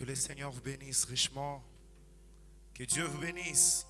Que le Seigneur vous bénisse richement. Que Dieu vous bénisse.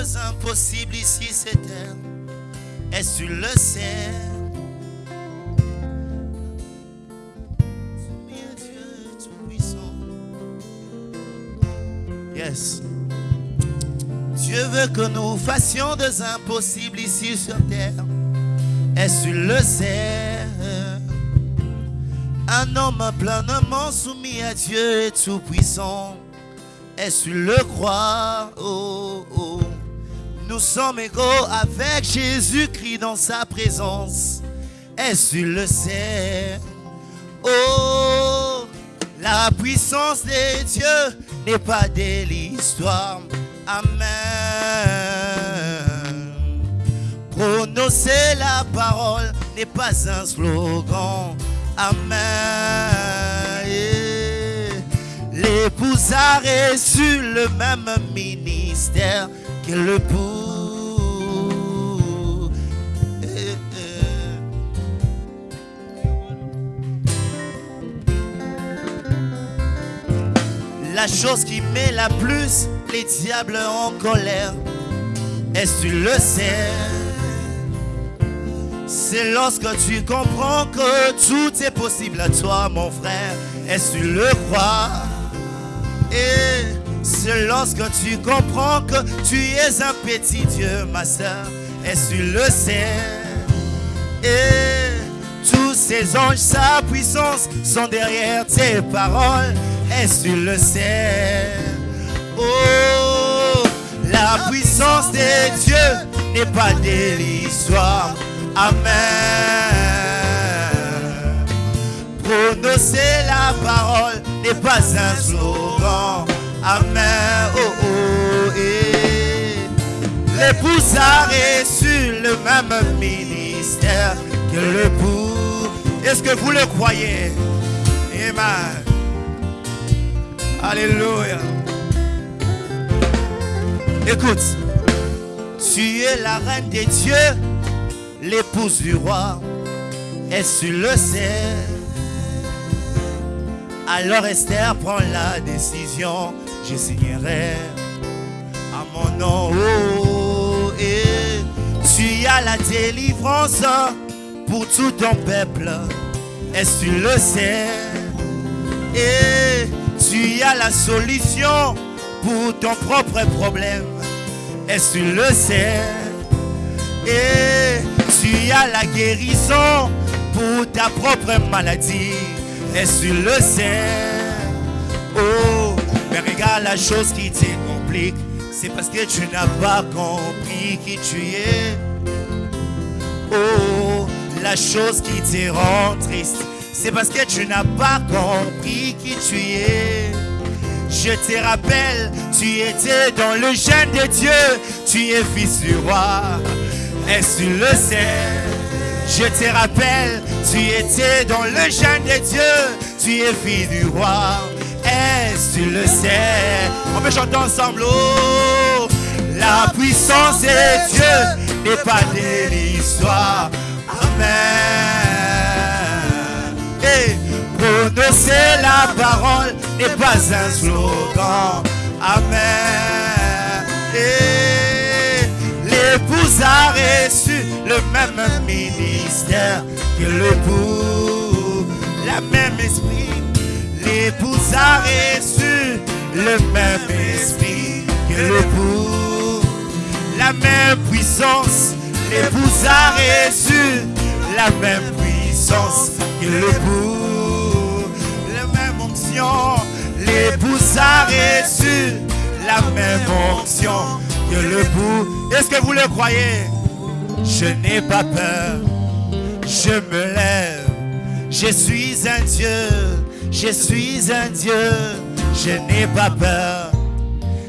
Des impossibles ici cette terre. Que tu le à Dieu Tout-Puissant. Yes. Dieu veut que nous fassions des impossibles ici sur terre. Que tu le sais? Un homme pleinement soumis à Dieu est tout-puissant. Que tu le crois? Oh, oh. Nous sommes égaux avec Jésus-Christ dans sa présence. Est-ce tu le sais? Oh, la puissance de Dieu n'est pas de l'histoire. Amen. Prononcer la parole n'est pas un slogan. Amen. L'épouse a reçu le même ministère que l'époux. La chose qui met la plus les diables en colère, est-ce tu le sais? C'est lorsque tu comprends que tout est possible à toi, mon frère. Est-ce que tu le crois? Et c'est lorsque tu comprends que tu es un petit Dieu, ma soeur. Est-ce tu le sais? Et tous ces anges, sa puissance sont derrière tes paroles. Est-ce tu le sais? Oh, la puissance de Dieu n'est pas de l'histoire. Amen. Prononcer la parole n'est pas un slogan. Amen. Oh, oh, eh. L'épouse a reçu le même ministère que l'époux. Est-ce que vous le croyez? Amen. Alléluia. Écoute, tu es la reine des dieux, l'épouse du roi. Est-ce que tu le sais? Alors Esther prend la décision, je signerai à mon nom. Oh, et tu as la délivrance pour tout ton peuple. Est-ce que tu le sais? Et tu as la solution pour ton propre problème. Que tu le sais? Et tu as la guérison pour ta propre maladie. Que tu le sais? Oh, mais regarde la chose qui te complique. C'est parce que tu n'as pas compris qui tu es. Oh, la chose qui te rend triste. C'est parce que tu n'as pas compris qui tu es. Je te rappelle, tu étais dans le jeûne de Dieu. Tu es fils du roi. Est-ce que tu le sais? Je te rappelle, tu étais dans le jeûne de Dieu. Tu es fils du roi. Est-ce tu le sais? On peut chanter ensemble. Oh, la puissance de Dieu n'est pas de l'histoire. Amen. La parole n'est pas un slogan. Amen. Et l'épouse a reçu le même ministère que l'époux, la même esprit. L'épouse a reçu le même esprit que l'époux, la même puissance. L'épouse a reçu la même puissance que l'époux, la même onction. L'épouse a reçu la même onction que l'époux. Est-ce que vous le croyez? Je n'ai pas peur, je me lève. Je suis un Dieu, je suis un Dieu, je n'ai pas peur.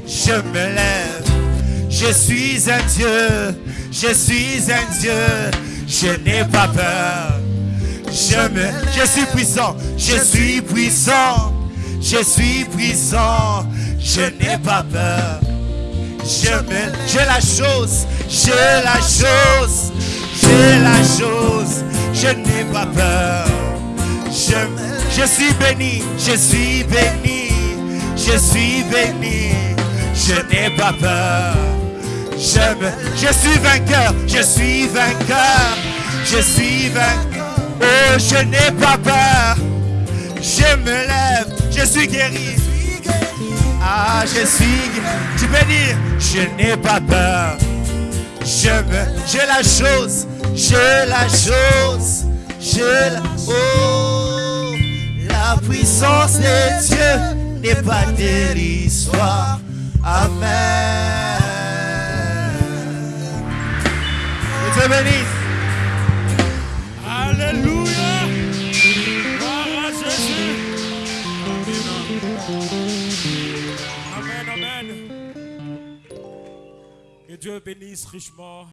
Je me lève, je suis un Dieu, je suis un Dieu, je n'ai pas peur. Je me, je suis puissant, je suis puissant, je suis puissant, je n'ai pas peur. Je me, j'ai la chose, j'ai la chose, j'ai la chose, je n'ai pas peur. Je, suis béni, je suis béni, je suis béni, je n'ai pas peur. Je, je suis vainqueur, je suis vainqueur, je suis vainqueur. Oh, je n'ai pas peur. Je me lève, je suis guéri. Ah, je suis, tu peux dire, je n'ai pas peur. Je me, j'ai la chose, j'ai la chose, j'ai la, oh, la puissance de Dieu n'est pas dérisoire. Amen. Que Dieu bénisse. Dieu bénisse richement.